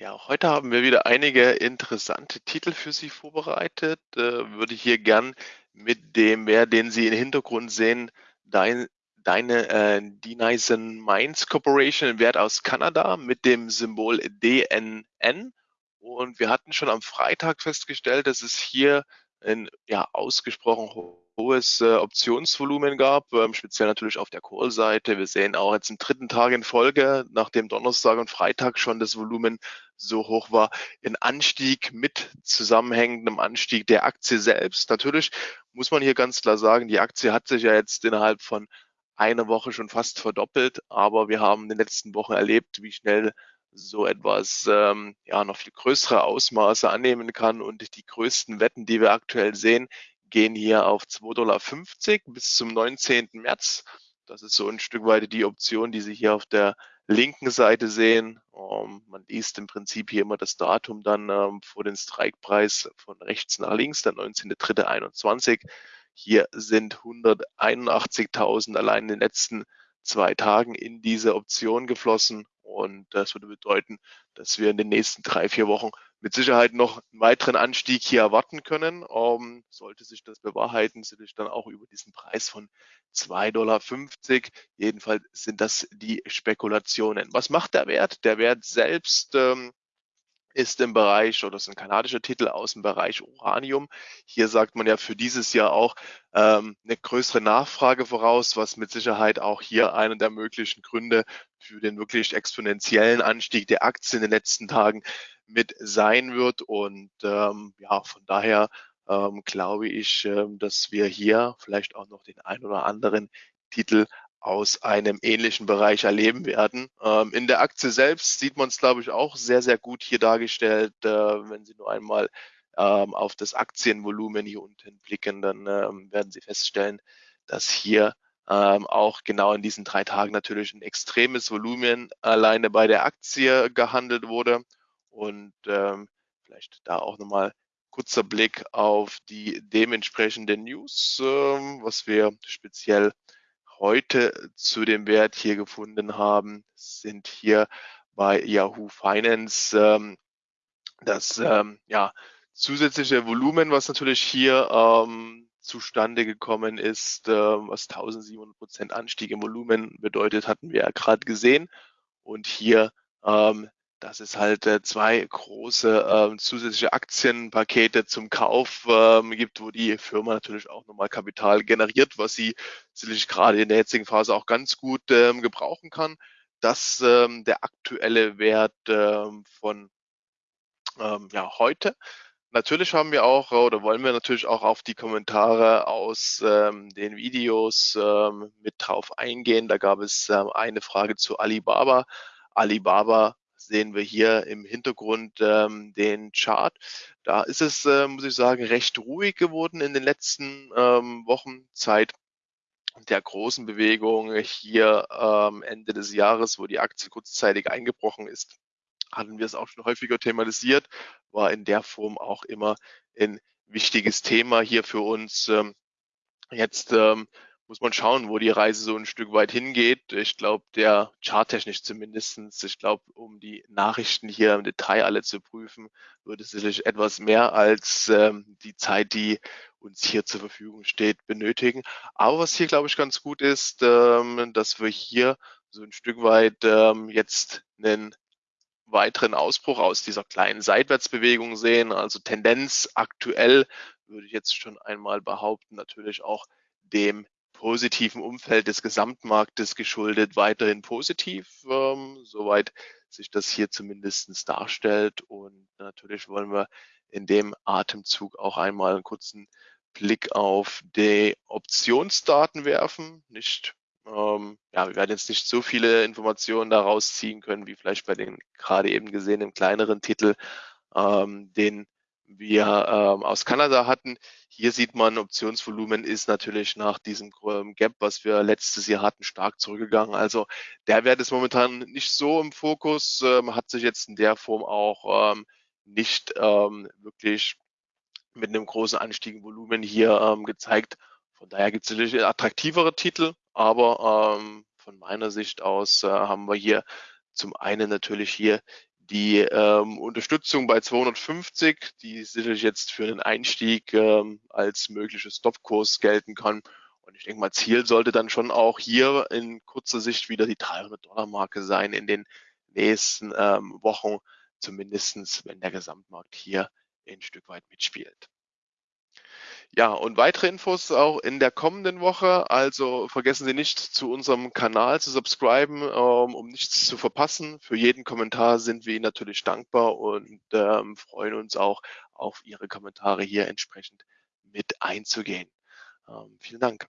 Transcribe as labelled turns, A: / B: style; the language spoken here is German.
A: Ja, heute haben wir wieder einige interessante Titel für Sie vorbereitet. Äh, würde hier gern mit dem Wert, den Sie im Hintergrund sehen, dein, deine äh, Denison Mines Corporation, Wert aus Kanada mit dem Symbol DNN. Und wir hatten schon am Freitag festgestellt, dass es hier ein ja, ausgesprochen hohes äh, Optionsvolumen gab, ähm, speziell natürlich auf der Call-Seite. Wir sehen auch jetzt im dritten Tag in Folge, nachdem Donnerstag und Freitag schon das Volumen so hoch war, ein Anstieg mit zusammenhängendem Anstieg der Aktie selbst. Natürlich muss man hier ganz klar sagen, die Aktie hat sich ja jetzt innerhalb von einer Woche schon fast verdoppelt, aber wir haben in den letzten Wochen erlebt, wie schnell so etwas ähm, ja noch viel größere Ausmaße annehmen kann und die größten Wetten, die wir aktuell sehen, gehen hier auf 2,50 Dollar bis zum 19. März. Das ist so ein Stück weit die Option, die Sie hier auf der linken Seite sehen. Ähm, man liest im Prinzip hier immer das Datum dann ähm, vor den Strikepreis von rechts nach links, der 19.03.21. Hier sind 181.000 allein in den letzten zwei Tagen in diese Option geflossen. Und das würde bedeuten, dass wir in den nächsten drei, vier Wochen mit Sicherheit noch einen weiteren Anstieg hier erwarten können. Ähm, sollte sich das bewahrheiten, sind wir dann auch über diesen Preis von 2,50 Dollar. Jedenfalls sind das die Spekulationen. Was macht der Wert? Der Wert selbst ähm, ist im Bereich, oder das ist ein kanadischer Titel aus dem Bereich Uranium. Hier sagt man ja für dieses Jahr auch ähm, eine größere Nachfrage voraus, was mit Sicherheit auch hier einer der möglichen Gründe für den wirklich exponentiellen Anstieg der Aktien in den letzten Tagen mit sein wird. Und ähm, ja, von daher ähm, glaube ich, ähm, dass wir hier vielleicht auch noch den ein oder anderen Titel aus einem ähnlichen Bereich erleben werden. Ähm, in der Aktie selbst sieht man es, glaube ich, auch sehr, sehr gut hier dargestellt. Äh, wenn Sie nur einmal ähm, auf das Aktienvolumen hier unten blicken, dann ähm, werden Sie feststellen, dass hier ähm, auch genau in diesen drei Tagen natürlich ein extremes Volumen alleine bei der Aktie gehandelt wurde. Und ähm, vielleicht da auch nochmal kurzer Blick auf die dementsprechenden News, ähm, was wir speziell heute zu dem Wert hier gefunden haben, sind hier bei Yahoo Finance ähm, das ähm, ja, zusätzliche Volumen, was natürlich hier ähm, zustande gekommen ist, äh, was 1700 Prozent Anstieg im Volumen bedeutet, hatten wir ja gerade gesehen. Und hier ähm, dass es halt äh, zwei große äh, zusätzliche Aktienpakete zum Kauf ähm, gibt, wo die Firma natürlich auch nochmal Kapital generiert, was sie sicherlich gerade in der jetzigen Phase auch ganz gut ähm, gebrauchen kann. Das ähm, der aktuelle Wert ähm, von ähm, ja, heute. Natürlich haben wir auch oder wollen wir natürlich auch auf die Kommentare aus ähm, den Videos ähm, mit drauf eingehen. Da gab es ähm, eine Frage zu Alibaba. Alibaba sehen wir hier im Hintergrund ähm, den Chart. Da ist es, äh, muss ich sagen, recht ruhig geworden in den letzten ähm, Wochen Zeit der großen Bewegung hier ähm, Ende des Jahres, wo die Aktie kurzzeitig eingebrochen ist, hatten wir es auch schon häufiger thematisiert, war in der Form auch immer ein wichtiges Thema hier für uns. Ähm, jetzt ähm, muss man schauen, wo die Reise so ein Stück weit hingeht. Ich glaube, der charttechnisch zumindestens, ich glaube, um die Nachrichten hier im Detail alle zu prüfen, würde es sicherlich etwas mehr als ähm, die Zeit, die uns hier zur Verfügung steht, benötigen. Aber was hier, glaube ich, ganz gut ist, ähm, dass wir hier so ein Stück weit ähm, jetzt einen weiteren Ausbruch aus dieser kleinen Seitwärtsbewegung sehen. Also Tendenz aktuell würde ich jetzt schon einmal behaupten, natürlich auch dem positiven Umfeld des Gesamtmarktes geschuldet weiterhin positiv, ähm, soweit sich das hier zumindestens darstellt. Und natürlich wollen wir in dem Atemzug auch einmal einen kurzen Blick auf die Optionsdaten werfen. Nicht, ähm, ja, wir werden jetzt nicht so viele Informationen daraus ziehen können, wie vielleicht bei den gerade eben gesehenen kleineren Titel, ähm, den wir ähm, aus Kanada hatten. Hier sieht man, Optionsvolumen ist natürlich nach diesem ähm, Gap, was wir letztes Jahr hatten, stark zurückgegangen. Also der Wert ist momentan nicht so im Fokus, ähm, hat sich jetzt in der Form auch ähm, nicht ähm, wirklich mit einem großen Anstieg im Volumen hier ähm, gezeigt. Von daher gibt es natürlich attraktivere Titel, aber ähm, von meiner Sicht aus äh, haben wir hier zum einen natürlich hier die ähm, Unterstützung bei 250, die sicherlich jetzt für den Einstieg ähm, als mögliches Stopkurs gelten kann. Und ich denke mal, Ziel sollte dann schon auch hier in kurzer Sicht wieder die 300-Dollar-Marke sein in den nächsten ähm, Wochen, zumindestens wenn der Gesamtmarkt hier ein Stück weit mitspielt. Ja, und weitere Infos auch in der kommenden Woche. Also vergessen Sie nicht, zu unserem Kanal zu subscriben, ähm, um nichts zu verpassen. Für jeden Kommentar sind wir Ihnen natürlich dankbar und ähm, freuen uns auch auf Ihre Kommentare hier entsprechend mit einzugehen. Ähm, vielen Dank.